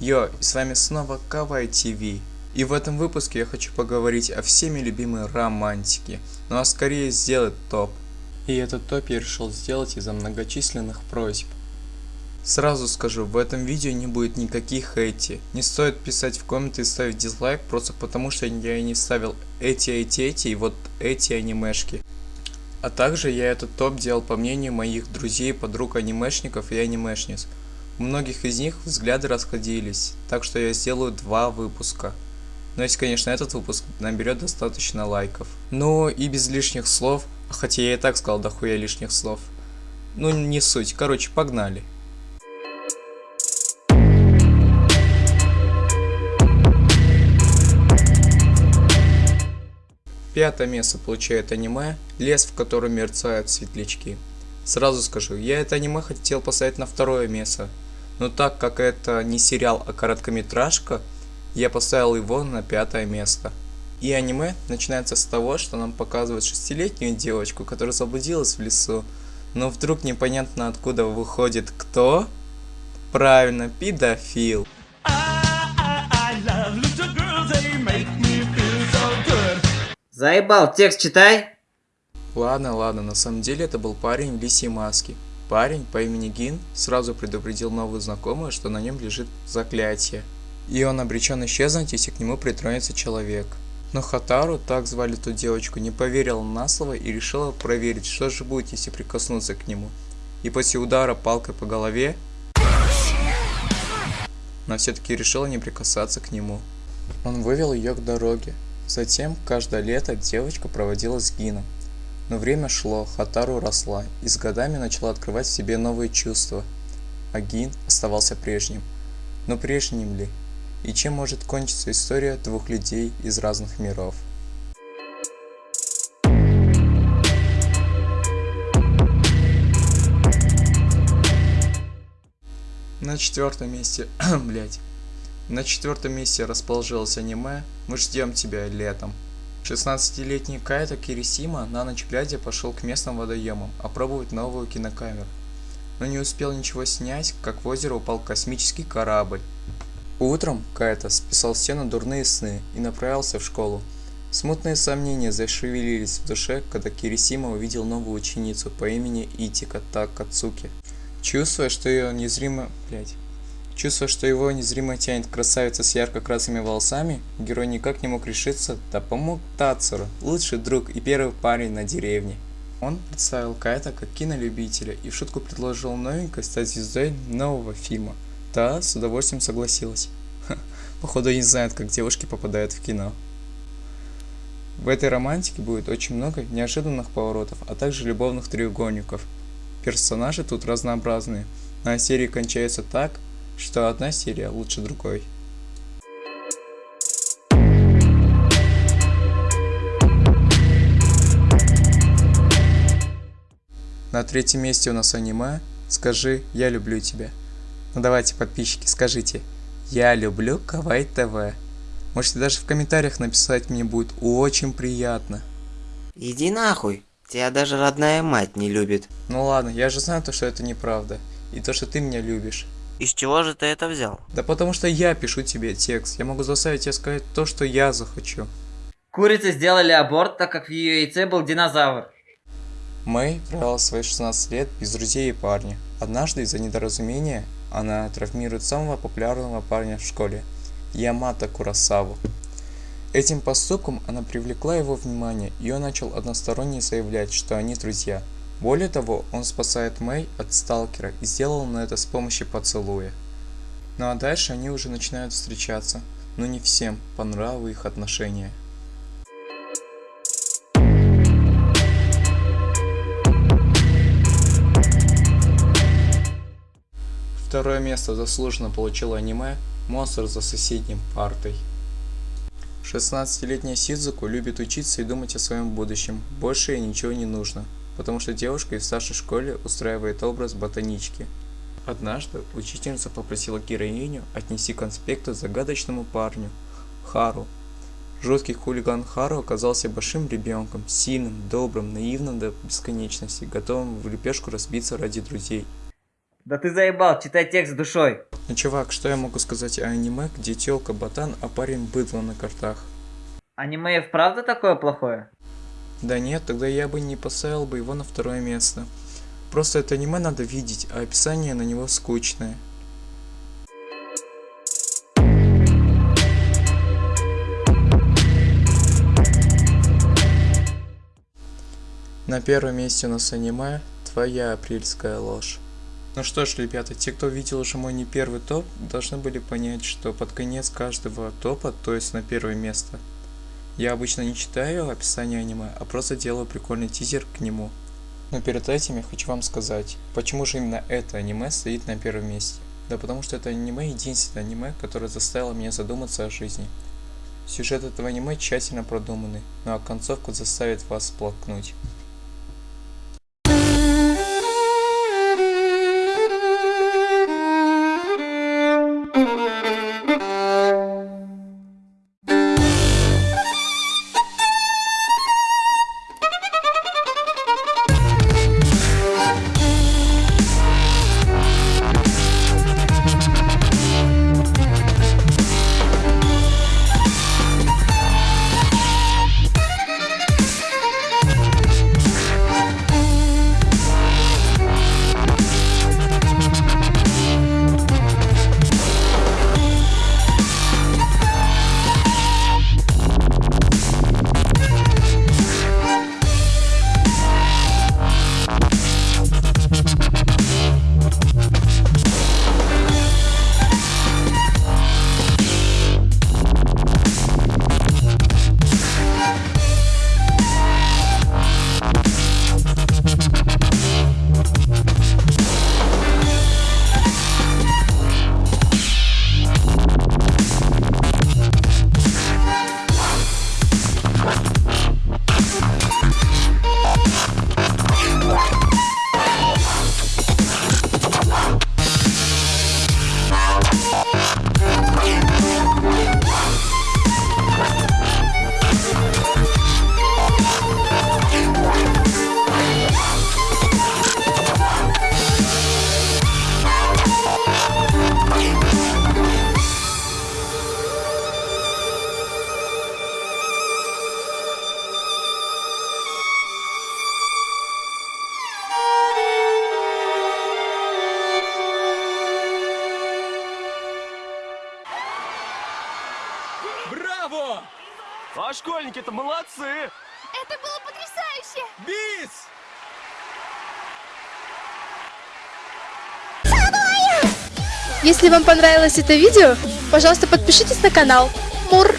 Йо, с вами снова Кавай ТВ. И в этом выпуске я хочу поговорить о всеми любимой романтике, ну а скорее сделать топ. И этот топ я решил сделать из-за многочисленных просьб. Сразу скажу, в этом видео не будет никаких эти. Не стоит писать в комменты и ставить дизлайк, просто потому что я не ставил эти, эти, эти и вот эти анимешки. А также я этот топ делал по мнению моих друзей, подруг анимешников и анимешниц. У многих из них взгляды расходились, так что я сделаю два выпуска. Но если, конечно, этот выпуск наберет достаточно лайков. Ну и без лишних слов, хотя я и так сказал дохуя лишних слов. Ну не суть, короче, погнали. Пятое место получает аниме «Лес, в котором мерцают светлячки». Сразу скажу, я это аниме хотел поставить на второе место, но так как это не сериал, а короткометражка, я поставил его на пятое место. И аниме начинается с того, что нам показывают шестилетнюю девочку, которая заблудилась в лесу. Но вдруг непонятно откуда выходит кто? Правильно, педофил. Заебал, текст читай. Ладно, ладно, на самом деле это был парень в лисьей маске. Парень по имени Гин сразу предупредил новую знакомую, что на нем лежит заклятие. И он обречен исчезнуть, если к нему притронется человек. Но Хатару, так звали ту девочку, не поверила на слово и решила проверить, что же будет, если прикоснуться к нему. И после удара палкой по голове, она все-таки решила не прикасаться к нему. Он вывел ее к дороге. Затем, каждое лето девочка проводила с Гином. Но время шло, Хатару росла и с годами начала открывать в себе новые чувства. А Гин оставался прежним. Но прежним ли? И чем может кончиться история двух людей из разных миров? На четвертом месте, блять. На четвертом месте расположилось аниме «Мы ждем тебя летом». 16-летний Кайта Кирисима на ночь глядя пошел к местным водоемам опробовать новую кинокамеру. Но не успел ничего снять, как в озеро упал космический корабль. Утром Кайта списал все на дурные сны и направился в школу. Смутные сомнения зашевелились в душе, когда Кирисима увидел новую ученицу по имени Итика Такацуки. Чувствуя, что ее незримо... Блять. Чувствуя, что его незримо тянет красавица с ярко-красными волосами, герой никак не мог решиться, да помог Тацуру, лучший друг и первый парень на деревне. Он представил Кайта как кинолюбителя и в шутку предложил новенькой стать звездой нового фильма. Та с удовольствием согласилась. Ха, походу не знает, как девушки попадают в кино. В этой романтике будет очень много неожиданных поворотов, а также любовных треугольников. Персонажи тут разнообразные, а серия кончается так, что одна серия лучше другой. На третьем месте у нас аниме «Скажи, я люблю тебя». Ну давайте, подписчики, скажите «Я люблю Кавай ТВ». Можете даже в комментариях написать, мне будет очень приятно. Иди нахуй, тебя даже родная мать не любит. Ну ладно, я же знаю то, что это неправда. И то, что ты меня любишь. Из чего же ты это взял? Да потому что я пишу тебе текст. Я могу заставить тебя сказать то, что я захочу. Курицы сделали аборт, так как в ее яйце был динозавр. Мэй провела свои 16 лет без друзей и парня. Однажды из-за недоразумения она травмирует самого популярного парня в школе, Ямато Курасаву. Этим поступком она привлекла его внимание, и он начал односторонне заявлять, что они друзья – более того, он спасает Мэй от сталкера и сделал он это с помощью поцелуя. Ну а дальше они уже начинают встречаться, но не всем по их отношения. Второе место заслуженно получило аниме «Монстр за соседним партой». 16-летняя Сидзуку любит учиться и думать о своем будущем, больше ей ничего не нужно потому что девушка из старшей школе устраивает образ ботанички. Однажды учительница попросила героиню отнести конспекты загадочному парню, Хару. Жуткий хулиган Хару оказался большим ребенком, сильным, добрым, наивным до бесконечности, готовым в лепешку разбиться ради друзей. Да ты заебал, читай текст душой. Ну чувак, что я могу сказать о аниме, где тёлка ботан, а парень быдло на картах? Аниме и вправду такое плохое? Да нет, тогда я бы не поставил бы его на второе место. Просто это аниме надо видеть, а описание на него скучное. На первом месте у нас аниме «Твоя апрельская ложь». Ну что ж, ребята, те, кто видел уже мой не первый топ, должны были понять, что под конец каждого топа, то есть на первое место, я обычно не читаю описание аниме, а просто делаю прикольный тизер к нему. Но перед этим я хочу вам сказать, почему же именно это аниме стоит на первом месте. Да потому что это аниме единственное аниме, которое заставило меня задуматься о жизни. Сюжет этого аниме тщательно продуманный, ну а концовка заставит вас сплакнуть. Браво! А школьники-то молодцы! Это было потрясающе! Бис! Если вам понравилось это видео, пожалуйста, подпишитесь на канал. Мур!